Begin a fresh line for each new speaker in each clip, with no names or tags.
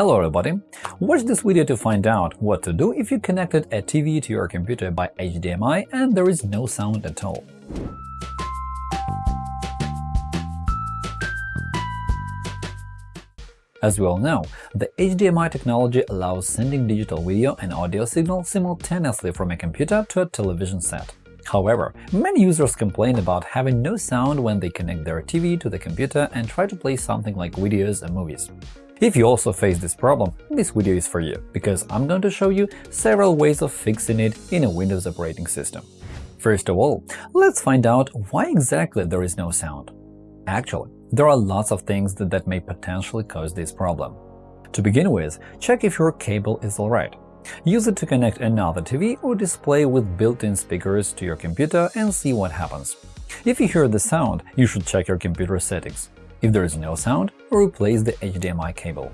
Hello everybody! Watch this video to find out what to do if you connected a TV to your computer by HDMI and there is no sound at all. As we all know, the HDMI technology allows sending digital video and audio signal simultaneously from a computer to a television set. However, many users complain about having no sound when they connect their TV to the computer and try to play something like videos or movies. If you also face this problem, this video is for you, because I'm going to show you several ways of fixing it in a Windows operating system. First of all, let's find out why exactly there is no sound. Actually, there are lots of things that, that may potentially cause this problem. To begin with, check if your cable is alright. Use it to connect another TV or display with built-in speakers to your computer and see what happens. If you hear the sound, you should check your computer settings. If there is no sound, replace the HDMI cable.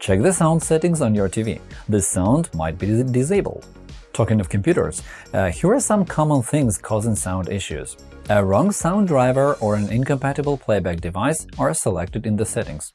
Check the sound settings on your TV. The sound might be disabled. Talking of computers, uh, here are some common things causing sound issues. A wrong sound driver or an incompatible playback device are selected in the settings.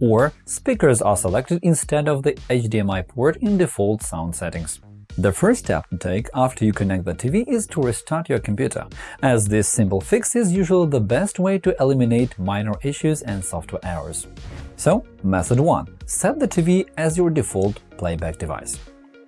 Or speakers are selected instead of the HDMI port in default sound settings. The first step to take after you connect the TV is to restart your computer, as this simple fix is usually the best way to eliminate minor issues and software errors. So, Method 1. Set the TV as your default playback device.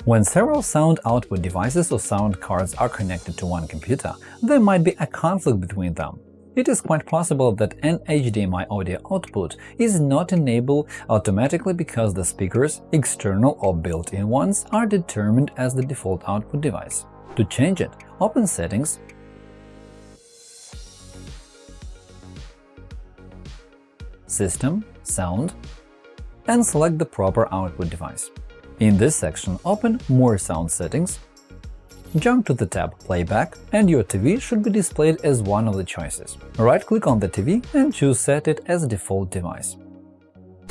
When several sound output devices or sound cards are connected to one computer, there might be a conflict between them. It is quite possible that an HDMI audio output is not enabled automatically because the speakers, external or built-in ones, are determined as the default output device. To change it, open Settings, System, Sound, and select the proper output device. In this section, open More sound settings, jump to the tab Playback, and your TV should be displayed as one of the choices. Right-click on the TV and choose Set it as default device.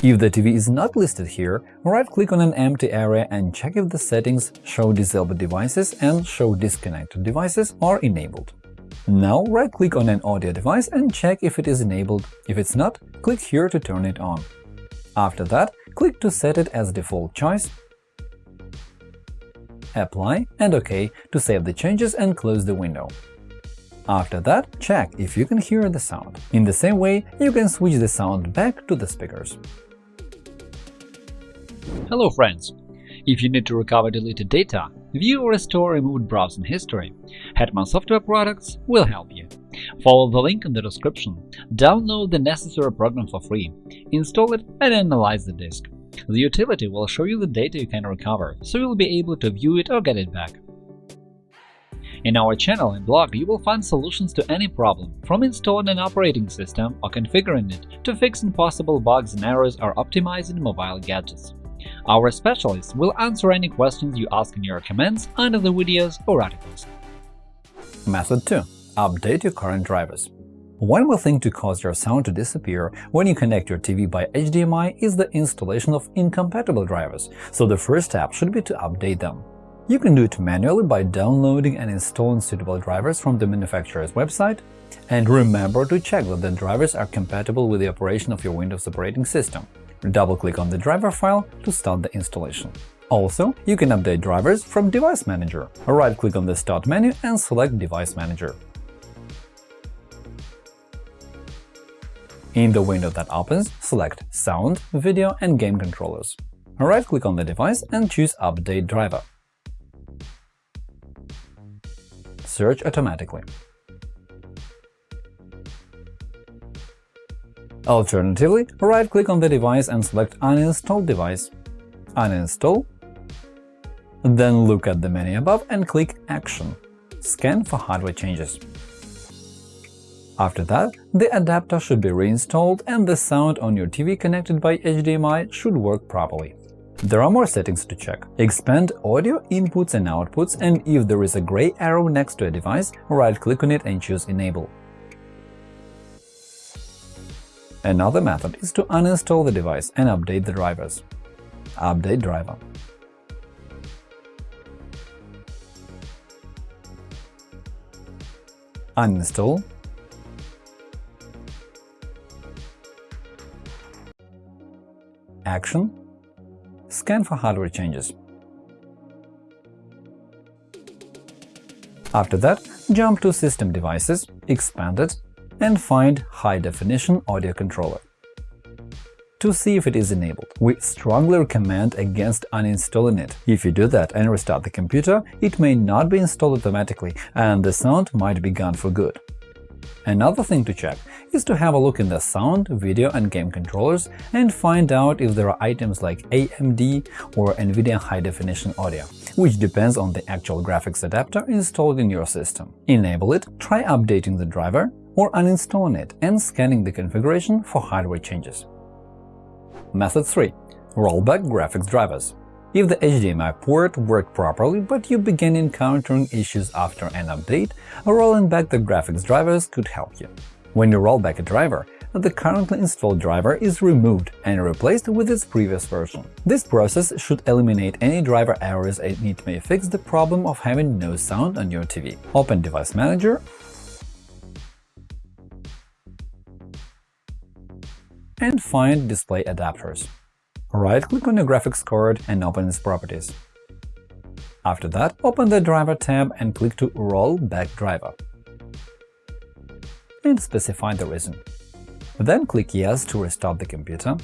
If the TV is not listed here, right-click on an empty area and check if the settings Show disabled devices and Show disconnected devices are enabled. Now right-click on an audio device and check if it is enabled. If it's not, click here to turn it on. After that, click to set it as default choice Apply and OK to save the changes and close the window. After that, check if you can hear the sound. In the same way, you can switch the sound back to the speakers.
Hello friends! If you need to recover deleted data, view or restore removed browsing history, Hetman Software Products will help you. Follow the link in the description, download the necessary program for free, install it and analyze the disk. The utility will show you the data you can recover, so you'll be able to view it or get it back. In our channel and blog, you will find solutions to any problem, from installing an operating system or configuring it to fixing possible bugs and errors or optimizing mobile gadgets. Our specialists will answer any questions you ask in your comments under the videos or articles.
Method 2. Update your current drivers. One more thing to cause your sound to disappear when you connect your TV by HDMI is the installation of incompatible drivers, so the first step should be to update them. You can do it manually by downloading and installing suitable drivers from the manufacturer's website, and remember to check that the drivers are compatible with the operation of your Windows operating system. Double-click on the driver file to start the installation. Also, you can update drivers from Device Manager. Right-click on the Start menu and select Device Manager. In the window that opens, select Sound, Video and Game Controllers. Right-click on the device and choose Update driver. Search automatically. Alternatively, right-click on the device and select Uninstall device. Uninstall. Then look at the menu above and click Action. Scan for hardware changes. After that, the adapter should be reinstalled and the sound on your TV connected by HDMI should work properly. There are more settings to check. Expand audio inputs and outputs, and if there is a gray arrow next to a device, right-click on it and choose Enable. Another method is to uninstall the device and update the drivers. Update driver. Uninstall action, Scan for hardware changes. After that, jump to System Devices, expand it, and find High Definition Audio Controller. To see if it is enabled, we strongly recommend against uninstalling it. If you do that and restart the computer, it may not be installed automatically, and the sound might be gone for good. Another thing to check is to have a look in the sound, video and game controllers and find out if there are items like AMD or NVIDIA high-definition audio, which depends on the actual graphics adapter installed in your system. Enable it, try updating the driver or uninstalling it and scanning the configuration for hardware changes. Method 3. Rollback graphics drivers if the HDMI port worked properly, but you begin encountering issues after an update, rolling back the graphics drivers could help you. When you roll back a driver, the currently installed driver is removed and replaced with its previous version. This process should eliminate any driver errors and it may fix the problem of having no sound on your TV. Open Device Manager and find Display Adapters. Right-click on your graphics card and open its properties. After that, open the Driver tab and click to Roll Back Driver and specify the reason. Then click Yes to restart the computer.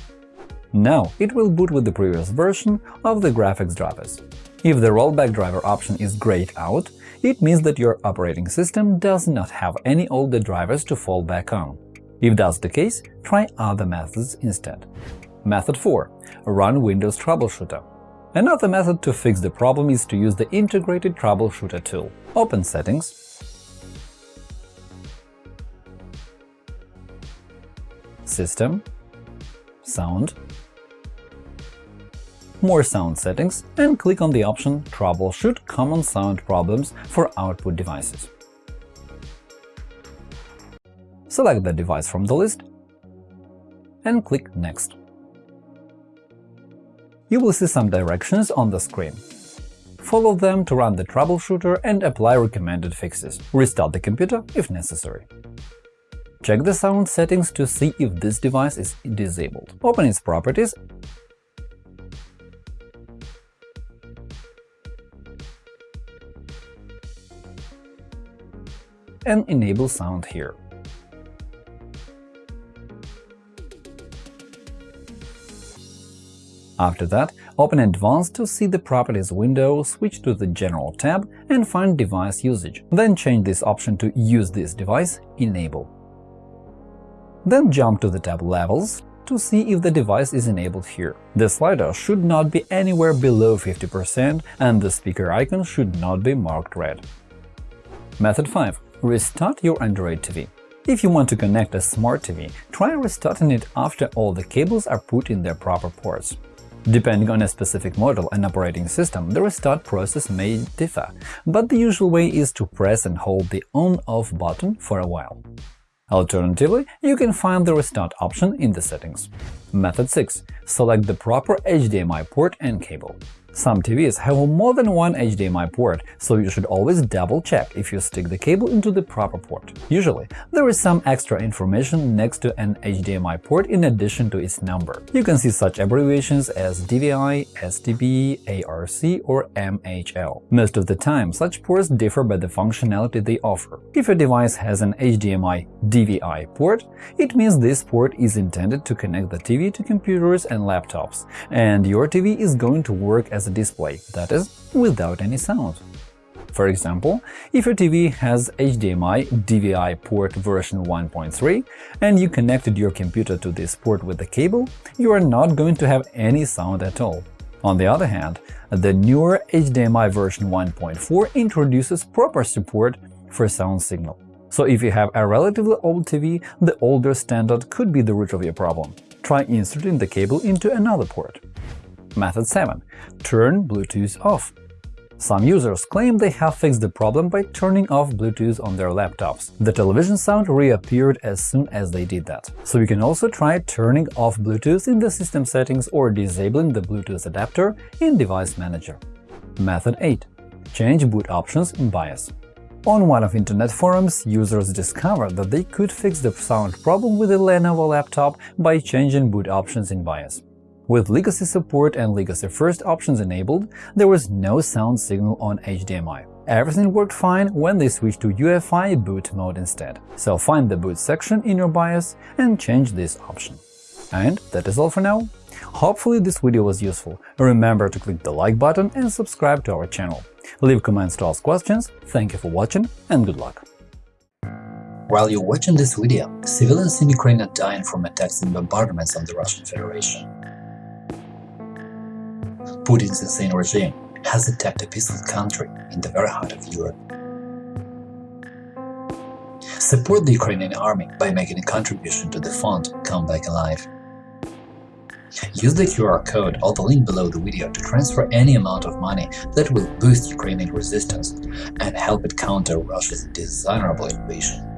Now it will boot with the previous version of the graphics drivers. If the rollback driver option is grayed out, it means that your operating system does not have any older drivers to fall back on. If that's the case, try other methods instead. Method 4. Run Windows Troubleshooter. Another method to fix the problem is to use the Integrated Troubleshooter tool. Open Settings, System, Sound, More Sound Settings, and click on the option Troubleshoot Common Sound Problems for Output Devices. Select the device from the list and click Next you will see some directions on the screen. Follow them to run the troubleshooter and apply recommended fixes. Restart the computer if necessary. Check the sound settings to see if this device is disabled. Open its properties and enable sound here. After that, open Advanced to see the Properties window, switch to the General tab and find Device Usage. Then change this option to Use this device – Enable. Then jump to the tab Levels to see if the device is enabled here. The slider should not be anywhere below 50% and the speaker icon should not be marked red. Method 5. Restart your Android TV. If you want to connect a smart TV, try restarting it after all the cables are put in their proper ports. Depending on a specific model and operating system, the restart process may differ, but the usual way is to press and hold the on-off button for a while. Alternatively, you can find the restart option in the settings. Method 6. Select the proper HDMI port and cable. Some TVs have more than one HDMI port, so you should always double-check if you stick the cable into the proper port. Usually, there is some extra information next to an HDMI port in addition to its number. You can see such abbreviations as DVI, STB, ARC, or MHL. Most of the time, such ports differ by the functionality they offer. If a device has an HDMI DVI port, it means this port is intended to connect the TV to computers and laptops, and your TV is going to work as as a display, that is, without any sound. For example, if your TV has HDMI DVI port version 1.3 and you connected your computer to this port with a cable, you are not going to have any sound at all. On the other hand, the newer HDMI version 1.4 introduces proper support for sound signal. So if you have a relatively old TV, the older standard could be the root of your problem. Try inserting the cable into another port. Method 7. Turn Bluetooth off. Some users claim they have fixed the problem by turning off Bluetooth on their laptops. The television sound reappeared as soon as they did that. So you can also try turning off Bluetooth in the system settings or disabling the Bluetooth adapter in Device Manager. Method 8. Change boot options in BIOS. On one of internet forums, users discovered that they could fix the sound problem with a Lenovo laptop by changing boot options in BIOS. With legacy support and legacy first options enabled, there was no sound signal on HDMI. Everything worked fine when they switched to UEFI boot mode instead. So find the boot section in your BIOS and change this option. And that is all for now. Hopefully this video was useful. Remember to click the like button and subscribe to our channel. Leave comments to ask questions. Thank you for watching and good luck!
While you're watching this video, civilians in Ukraine are dying from attacks and bombardments on the Russian Federation. Putin's insane regime has attacked a peaceful country in the very heart of Europe. Support the Ukrainian army by making a contribution to the fund Come Back Alive. Use the QR code or the link below the video to transfer any amount of money that will boost Ukrainian resistance and help it counter Russia's dishonorable invasion.